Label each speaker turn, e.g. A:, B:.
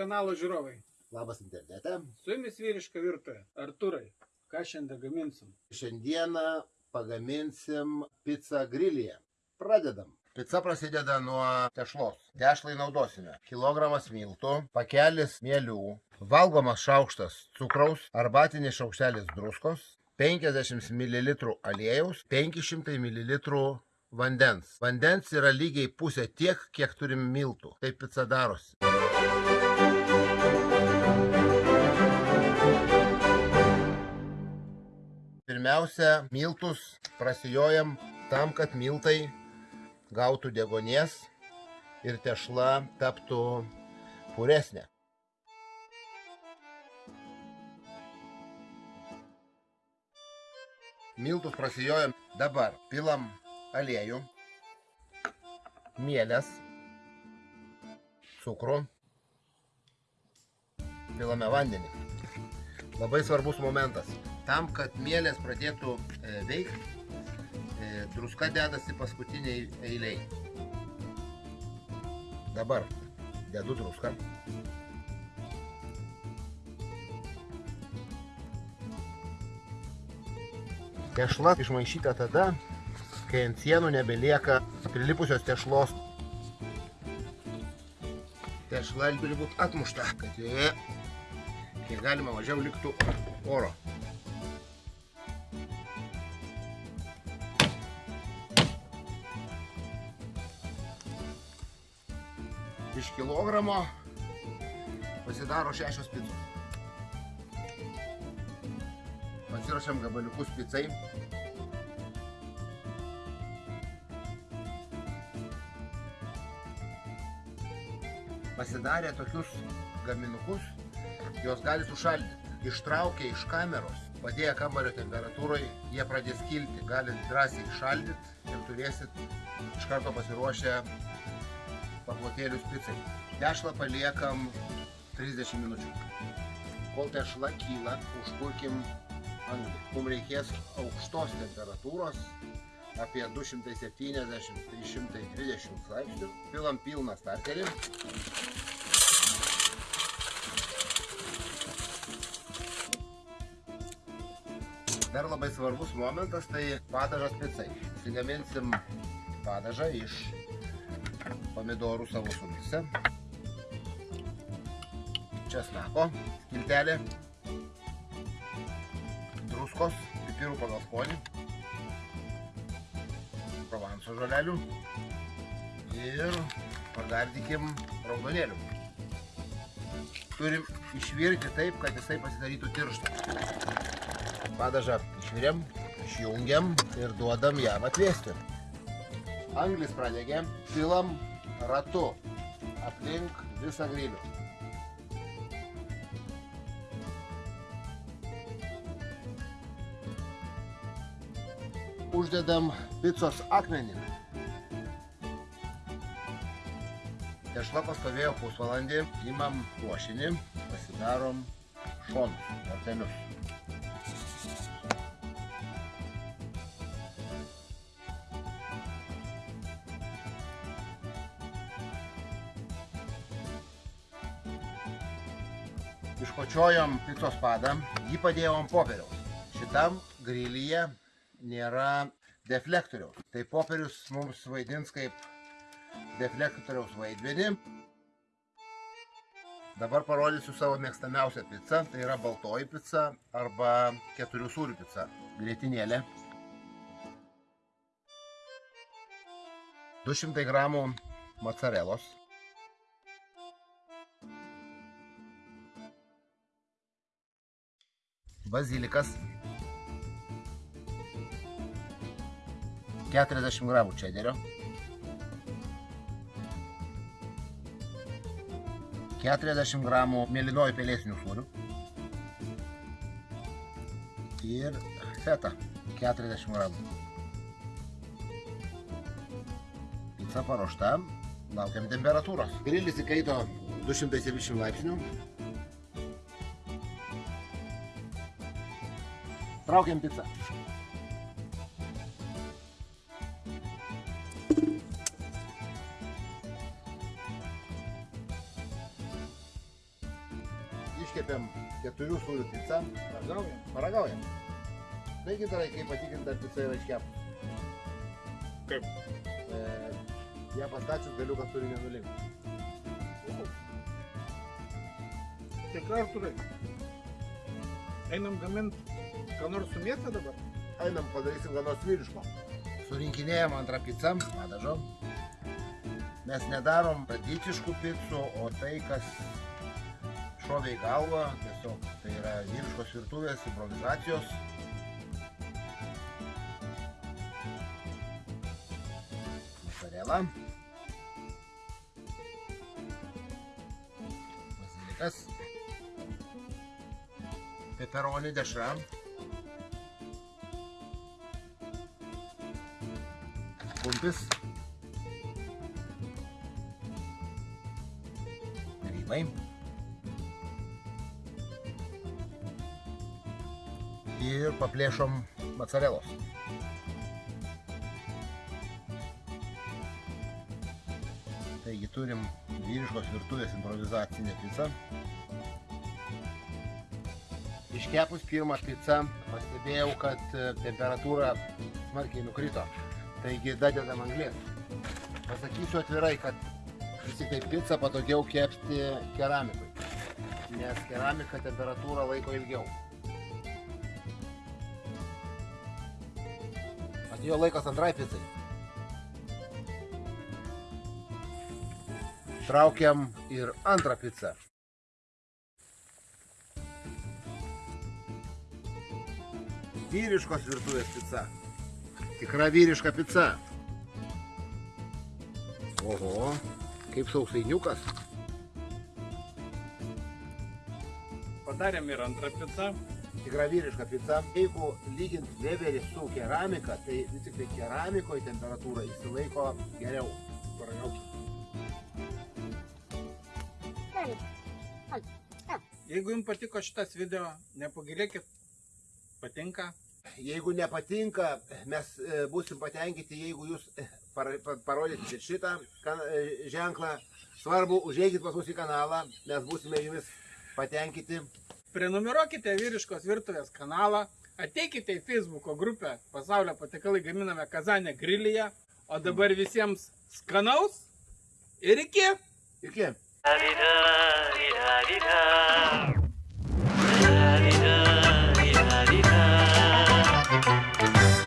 A: kanalo žiūrovai.
B: Labas internete.
A: Su jumis vyriška virtuvė. Arturai, ką šiandien gaminsim?
B: Šiandieną pagaminsim pizzą grilyje. Pradedam. Pica prasideda nuo tešlos. Tešlai naudosime. Kilogramas miltų, pakelis mielių, valgomas šaukštas cukraus, arbatinis šaukštelis druskos, 50 ml aliejaus, 500 ml vandens. Vandens yra lygiai pusė tiek, kiek turim miltų. Taip pica darosi. Pirmiausia, miltus prasijojam tam, kad miltai gautų degonės ir tešla taptų puresnė. Miltus prasijojam dabar. Pilam aliejų, mielės, cukrų, pilame vandenį. Labai svarbus momentas. Tam, kad mielės pradėtų e, veikti, e, druska dedasi paskutiniai eiliai. Dabar dedu druską. Tešla išmaišyta tada, kai ant sienų nebelieka prilipusios tešlos. Tešla turi būti atmušta, kad joje kiek galima mažiau liktų oro. Iš kilogramo pasidaro šešios picos. Pasiruošiam gabaliukus picai. Pasidarė tokius gaminukus, jos gali sušaldyti. Ištraukę iš kameros, padėję kambario temperatūrai, jie pradės kilti. Galit drąsiai išaldyti ir turėsit iš karto pasiruošę paplotėlius picai. Tešlą paliekam 30 minučių. Kol tešla kyla, užkurkim anglį. Mums reikės aukštos temperatūros, apie 270-330 laipsnių. Pilam pilną starterį. Dar labai svarbus momentas tai padažas picai. Sigaminsim padažą iš pomidorų savo sultyse. Česnako skiltelė. Druskos, pipirų pagal skonį. Provanso žolelių. Ir pagardykim raudonėlių. Turim išvirti taip, kad jisai pasidarytų tirštą. Padažą išviriam, išjungiam ir duodam jam atvėsti. Anglis pradegė, pilam ratu aplink visą grilių. Uždedam picos akmenį. Tešla pastovėjo pusvalandį, imam ruošinį, pasidarom šonus, vartelius. Iškočiojom picos padą, jį padėjom popieriaus. Šitam grilyje nėra deflektoriaus. Tai popierius mums vaidins kaip deflektoriaus vaidmenį. Dabar parodysiu savo mėgstamiausią pizzą. Tai yra baltoji pica arba keturių sūrių pica. Grėtinėlė. 200 gramų mocarelos. bazilikas 40 gramų čederio. 40 gramų mėlynojo pelėsinių sūrių. Ir feta 40 gramų. Pica paruošta. Laukiam temperatūros. Grilis įkaito 270 laipsnių. Traukiam pizzą. Iškepėm keturių sūrių pizzą.
A: Ragaujam.
B: Paragaujam. Taigi darai, kaip patikinta, ar pica yra iškepus.
A: Kaip?
B: E, ją pastačius galiukas turi nenulinkti.
A: Tikrai Arturai. Einam gamint, ką nors su mėsa dabar?
B: Einam, padarysim ką nors vyriško. Surinkinėjom antrą pizzą, padažom. Mes nedarom tradiciškų picų, o tai, kas šovė į galvą, tiesiog tai yra vyriškos virtuvės, improvizacijos. Mozzarella. Bazilikas. Peperoni dešra. Kumpis. Grybai. Ir paplėšom mocarelos. Taigi turim vyriškos virtuvės improvizacinę pizzą. Iškepus pirmą pizzą pastebėjau, kad e, temperatūra smarkiai nukrito. Taigi dadedam anglės. Pasakysiu atvirai, kad vis tik tai pizzą patogiau kepti keramikui. Nes keramika temperatūrą laiko ilgiau. Atėjo laikas antrai pizzai. Traukiam ir antrą pizzą. Vyriškos virtuvės pica. Tikra vyriška pica. Oho, kaip sausainiukas.
A: Padarėm ir antrą pizzą.
B: Tikra vyriška pica. Jeigu lygint Weberį su keramika, tai vis tik tai keramikoje temperatūra įsilaiko geriau.
A: Jeigu jums patiko šitas video, nepagilėkit, patinka.
B: Jeigu nepatinka, mes e, būsim patenkinti, jeigu jūs e, par- pa- parodysite šitą e, ženklą. Svarbu, užeikit pas mus į kanalą, mes būsime jumis patenkinti.
A: Prenumeruokite vyriškos virtuvės kanalą, ateikite į Facebooko grupę Pasaulio patikalai gaminame Kazanė grilyje, o dabar visiems skanaus ir iki!
B: Iki.